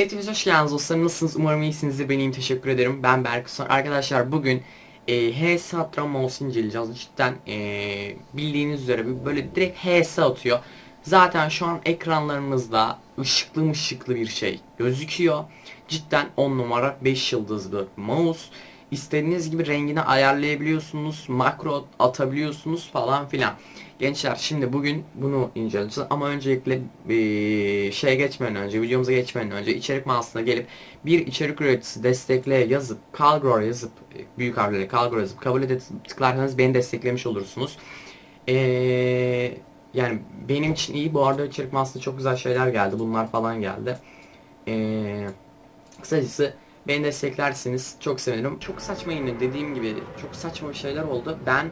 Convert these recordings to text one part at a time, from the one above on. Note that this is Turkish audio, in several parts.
Hepiniz hoş geldiniz dostlarım. Nasılsınız? Umarım iyisinizdir. Ben iyiyim. Teşekkür ederim. Ben Berkusan. Arkadaşlar bugün e, HS Atran Mouse inceleyeceğiz. Cidden e, bildiğiniz üzere böyle direkt HS atıyor. Zaten şu an ekranlarımızda ışıklı ışıklı bir şey gözüküyor. Cidden 10 numara 5 yıldızlı mouse. İstediğiniz gibi rengini ayarlayabiliyorsunuz. Makro atabiliyorsunuz falan filan. Gençler şimdi bugün bunu inceleyeceğiz ama öncelikle bir şeye geçmeden önce, videomuza geçmeden önce içerik mağazasına gelip bir içerik üreticisi destekle yazıp Calgro yazıp büyük harflerle Calgro yazıp kabul edip tıklarsanız beni desteklemiş olursunuz. Ee, yani benim için iyi. Bu arada içerik mağazasında çok güzel şeyler geldi. Bunlar falan geldi. Ee, kısacası beni desteklersiniz. Çok sevinirim. Çok saçma yine dediğim gibi çok saçma şeyler oldu. Ben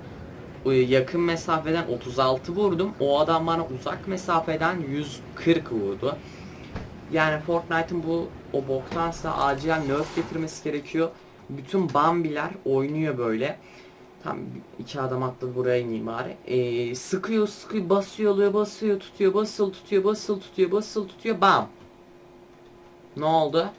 e, yakın mesafeden 36 vurdum. O adam bana uzak mesafeden 140 vurdu. Yani Fortnite'ın bu o boktansa acilen nerf getirmesi gerekiyor. Bütün Bambiler oynuyor böyle. Tam iki adam atladı buraya ineyim bari. Ee, sıkıyor sıkıyor basıyor oluyor basıyor tutuyor basıl tutuyor basıl tutuyor basıl tutuyor bam. Ne oldu?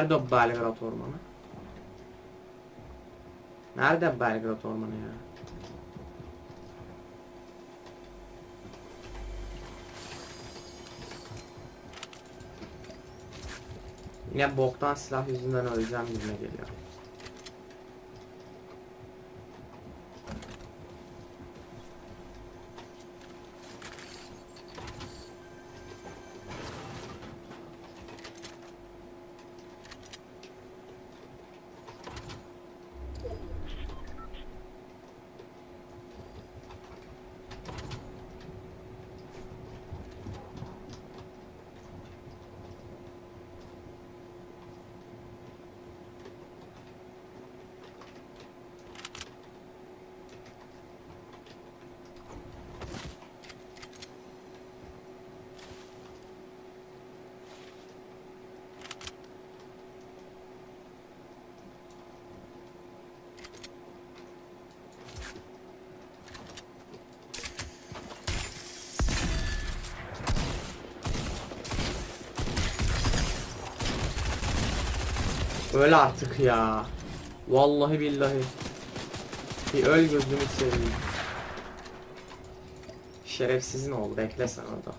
Nerede o Belgrad Ormanı? Nerede Belgrad Ormanı ya? Yine boktan silah yüzünden öleceğim gibime geliyor. Öl artık ya. Vallahi billahi. Bir öl gözünü seveyim. Şerefsizin oldu bekle sen orada.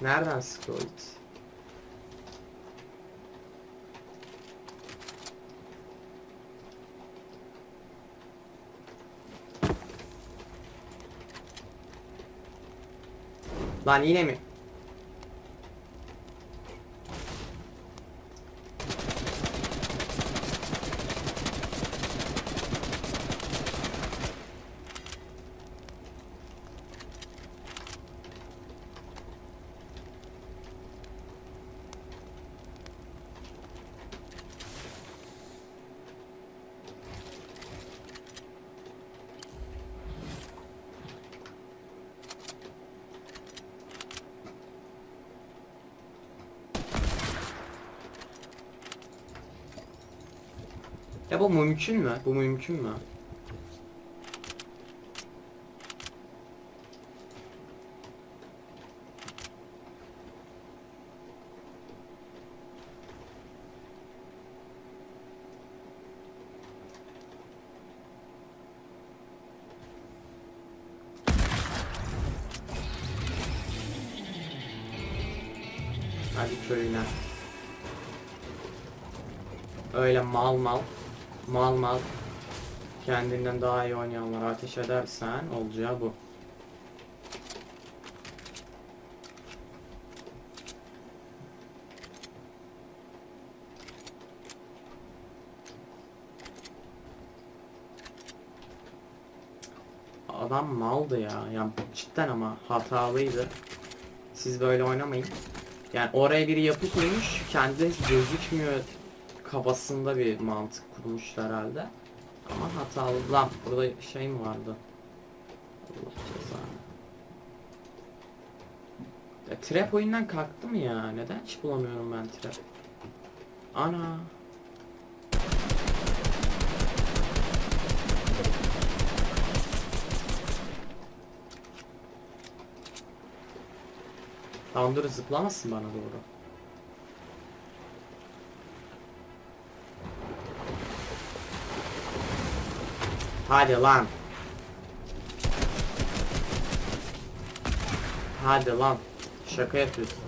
Nereden sıkıyor o it? Lan yine mi? Ya bu mümkün mü? Bu mümkün mü? Hadi köyüne. Öyle mal mal mal mal kendinden daha iyi oynayanlara ateş edersen olacağı bu. Adam maldı ya. Yani cidden ama hatalıydı. Siz böyle oynamayın. Yani oraya biri yapı koymuş. Kendi gözükmüyor kafasında bir mantık kurmuş herhalde. Ama hatalı. Lan burada şey mi vardı? Allah cezanı. Ya, trap oyundan kalktı mı ya? Neden hiç bulamıyorum ben trap? Ana. Tamam dur zıplamasın bana doğru. Hadi lan. Hadi lan. Şaka yapıyorsun.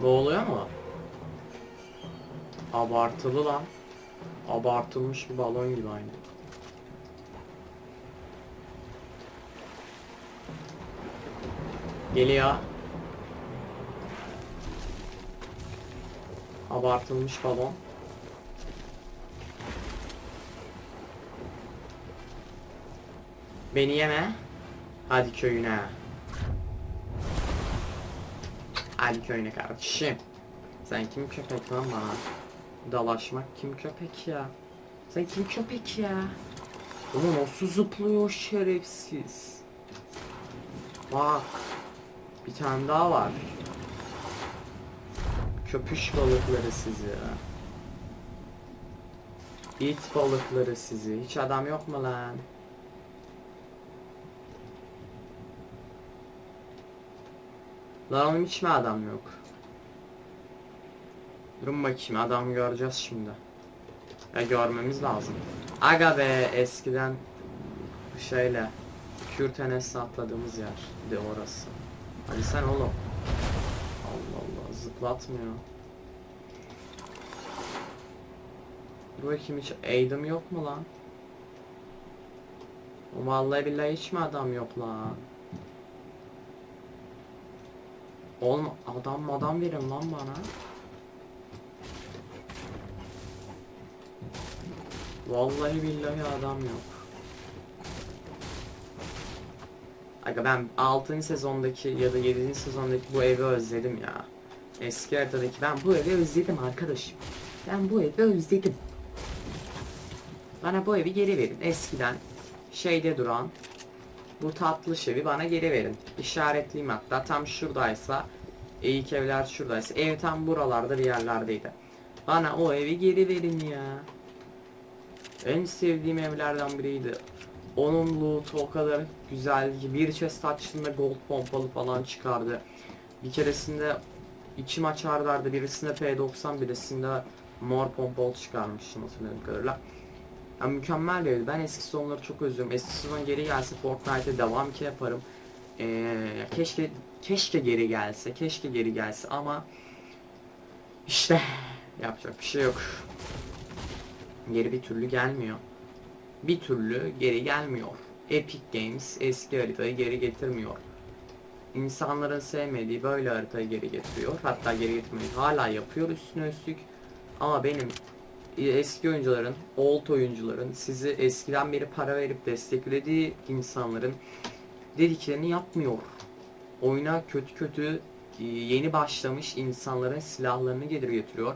Ne oluyor mu? Abartılı lan. Abartılmış bir balon gibi aynı. Geliyor. Abartılmış balon. Beni yeme. Hadi köyüne. Hadi köyüne kardeşim. Sen kim köpek lan bana? Dalaşmak kim köpek ya? Sen kim köpek ya? Ulan nasıl zıplıyor şerefsiz. Bak. Bir tane daha var. Köpüş balıkları sizi. İt balıkları sizi. Hiç adam yok mu lan? Lan oğlum hiç mi adam yok? Durun bakayım adam göreceğiz şimdi. Ya görmemiz lazım. Aga be eskiden şeyle Kürtenes'e atladığımız yer de orası. Hadi sen oğlum. Allah Allah zıplatmıyor. Dur bakayım hiç aid'im yok mu lan? Vallahi billahi hiç mi adam yok lan? Oğlum adam adam verin lan bana. Vallahi billahi adam yok. Aga ben 6. sezondaki ya da 7. sezondaki bu evi özledim ya. Eski haritadaki ben bu evi özledim arkadaşım. Ben bu evi özledim. Bana bu evi geri verin. Eskiden şeyde duran bu tatlı evi bana geri verin. İşaretliyim hatta tam şuradaysa ilk evler şuradaysa ev tam buralarda bir yerlerdeydi. Bana o evi geri verin ya. En sevdiğim evlerden biriydi. Onun loot'u o kadar güzeldi ki bir chest açtığında gold pompalı falan çıkardı. Bir keresinde iki maç ardardı birisinde P90 birisinde mor pompalı çıkarmıştım hatırladığım kadarıyla. Yani mükemmel evdi. Ben eski sezonları çok özlüyorum. Eski sezon geri gelse Fortnite'e devam ki yaparım. Ee, keşke keşke geri gelse, keşke geri gelse ama işte yapacak bir şey yok. Geri bir türlü gelmiyor. Bir türlü geri gelmiyor. Epic Games eski haritayı geri getirmiyor. İnsanların sevmediği böyle haritayı geri getiriyor. Hatta geri getirmeyi hala yapıyor üstüne üstlük. Ama benim eski oyuncuların, old oyuncuların sizi eskiden beri para verip desteklediği insanların dediklerini yapmıyor. Oyuna kötü kötü e, yeni başlamış insanların silahlarını gelir getiriyor.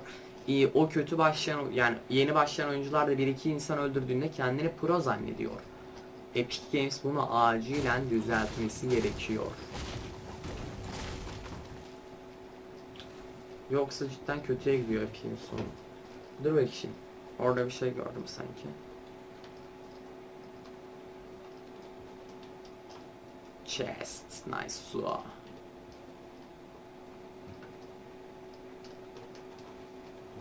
E, O kötü başlayan yani yeni başlayan oyuncular da bir iki insan öldürdüğünde kendini pro zannediyor. Epic Games bunu acilen düzeltmesi gerekiyor. Yoksa cidden kötüye gidiyor Epic'in sonu. Dur bakayım. Orada bir şey gördüm sanki. Chest. Nice. Su.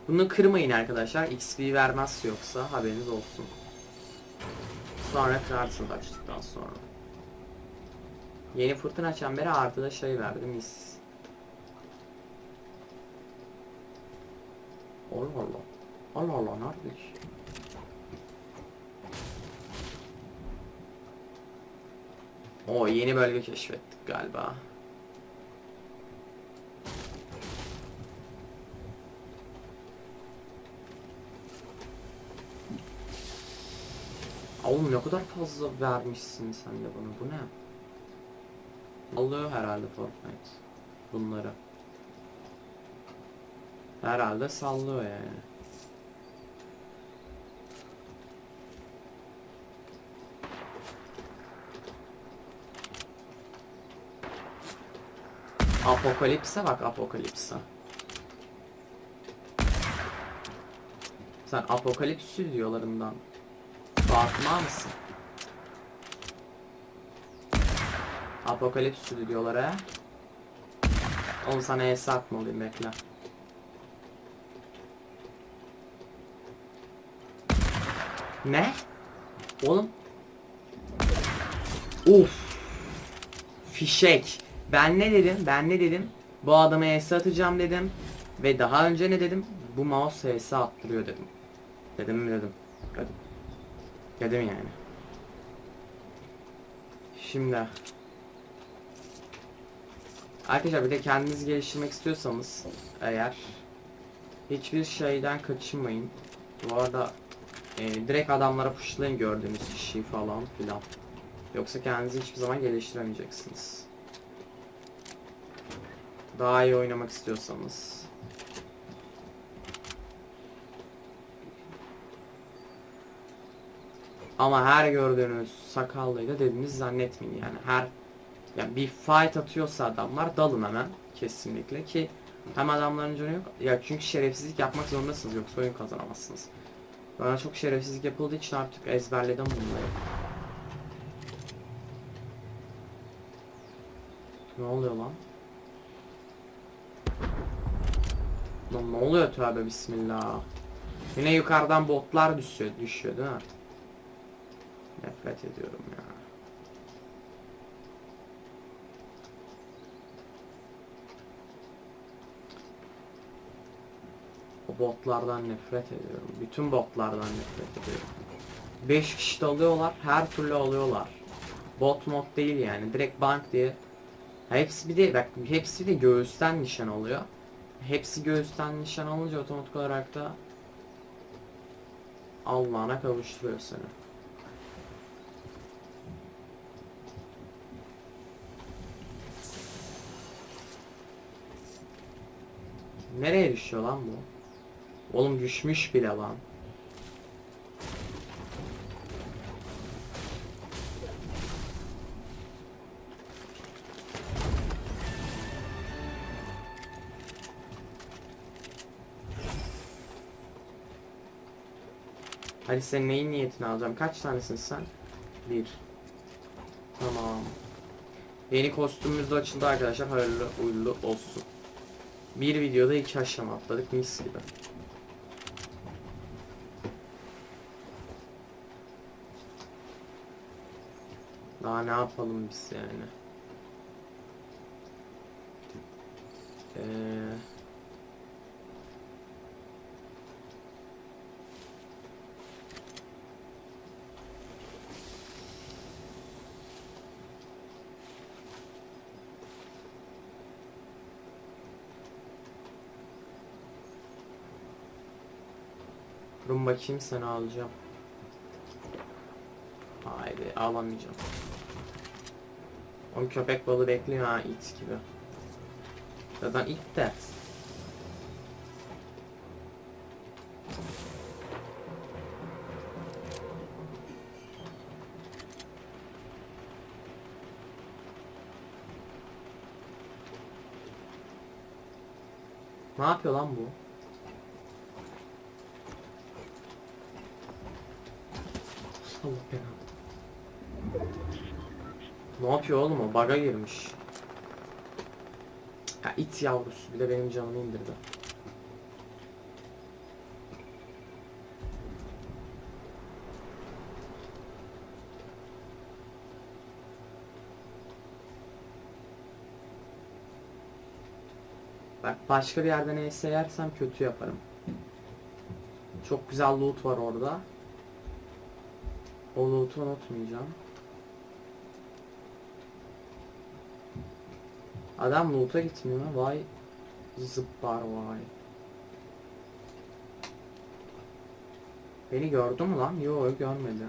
Bunu kırmayın arkadaşlar. XP vermez yoksa haberiniz olsun. Sonra kırarsınız açtıktan sonra. Yeni fırtına çemberi artı da şey verdi mis. Allah Allah. Allah Allah nerede ki? O yeni bölge keşfettik galiba. Oğlum ne kadar fazla vermişsin sen de bana bu ne? Alıyor herhalde Fortnite bunları. Herhalde sallıyor yani. Apokalipse bak Apokalipse. Sen Apokalips stüdyolarından farkında mısın? Apokalips stüdyolara. Oğlum sana hesap atmalıyım bekle. Ne? Oğlum. Uf. Fişek. Ben ne dedim? Ben ne dedim? Bu adama ES atacağım dedim. Ve daha önce ne dedim? Bu mouse ES attırıyor dedim. Dedim mi dedim. Dedim. Dedim yani. Şimdi. Arkadaşlar bir de kendinizi geliştirmek istiyorsanız eğer hiçbir şeyden kaçınmayın. Bu arada e, direkt adamlara pushlayın gördüğünüz kişiyi falan filan. Yoksa kendinizi hiçbir zaman geliştiremeyeceksiniz. Daha iyi oynamak istiyorsanız. Ama her gördüğünüz sakallıyı da dediğiniz zannetmeyin yani. Her yani bir fight atıyorsa adamlar dalın hemen kesinlikle ki hem adamların canı yok ya çünkü şerefsizlik yapmak zorundasınız yoksa oyun kazanamazsınız. Bana çok şerefsizlik yapıldığı için artık ezberledim bunları. Ne oluyor lan? Lan ne oluyor tövbe bismillah. Yine yukarıdan botlar düşüyor, düşüyor değil mi? Nefret ediyorum ya. O botlardan nefret ediyorum. Bütün botlardan nefret ediyorum. 5 kişi de alıyorlar, her türlü alıyorlar. Bot mod değil yani, direkt bank diye. Hepsi bir de bak hepsi de göğüsten nişan oluyor. Hepsi göğüsten nişan olunca otomatik olarak da Allah'ına kavuşturuyor seni. Nereye düşüyor lan bu? Oğlum düşmüş bile lan. Hadi sen neyin niyetini alacağım? Kaç tanesin sen? Bir. Tamam. Yeni kostümümüz de açıldı arkadaşlar. Hayırlı uğurlu olsun. Bir videoda iki aşama atladık mis gibi. Daha ne yapalım biz yani? Ee, Durun bakayım seni alacağım. Haydi alamayacağım. O köpek balığı bekliyor ha it gibi. Zaten it de. Ne yapıyor lan bu? Allah belanı. Ne yapıyor oğlum o? Baga girmiş. Ya it yavrusu bir de benim canımı indirdi. Bak başka bir yerden neyse yersem kötü yaparım. Çok güzel loot var orada. O loot'u unutmayacağım. Adam loot'a gitmiyor. Vay zıplar vay. Beni gördü mü lan? Yok görmedi.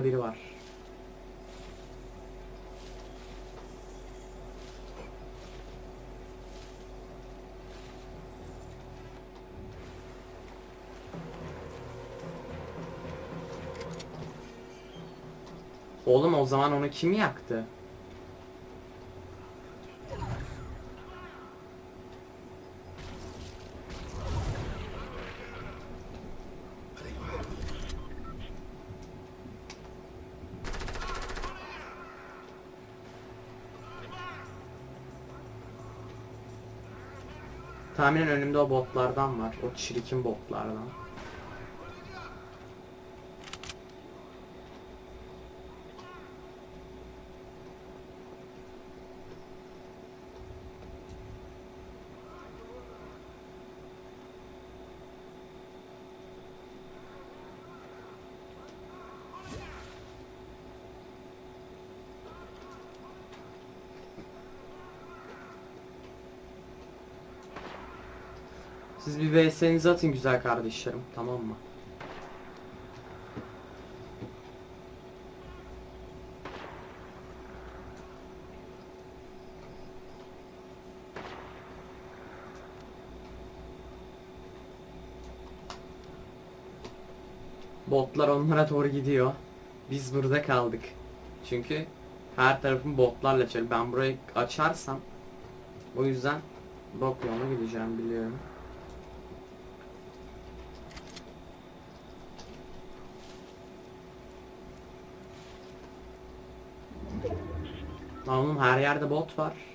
Burada biri var. Oğlum o zaman onu kim yaktı? Tahminen önümde o botlardan var. O çirkin botlardan. Siz bir VS'nizi atın güzel kardeşlerim. Tamam mı? Botlar onlara doğru gidiyor. Biz burada kaldık. Çünkü her tarafım botlarla çevir. Ben burayı açarsam o yüzden bok yoluna gideceğim biliyorum. Oğlum her yerde bot var.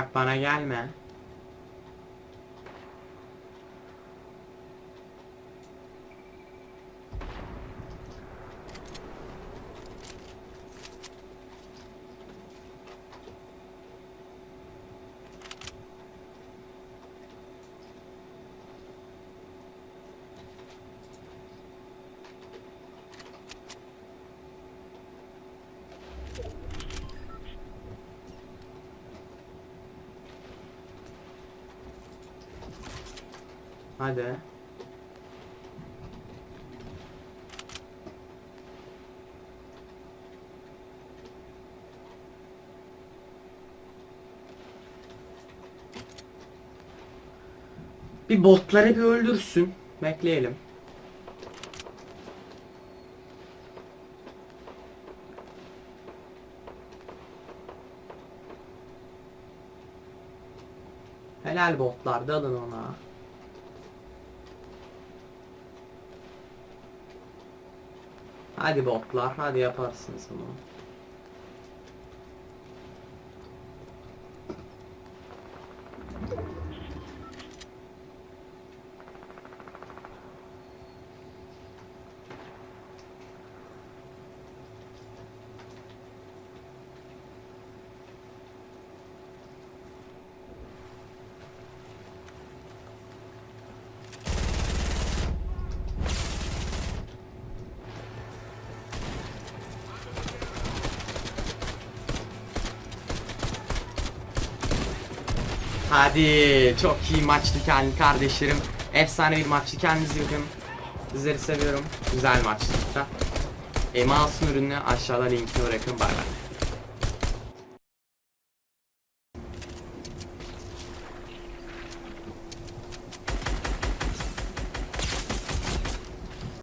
Bak bana gelme. Hadi. Bir botları bir öldürsün. Bekleyelim. Helal botlar dalın ona. Hadi botlar, hadi yaparsınız bunu. Hadi çok iyi maçtı kendi kardeşlerim. Efsane bir maçtı. Kendinize bakın. Sizleri seviyorum. Güzel maçtı. E, mouse'un ürünü aşağıda linkini bırakın. Bay bay.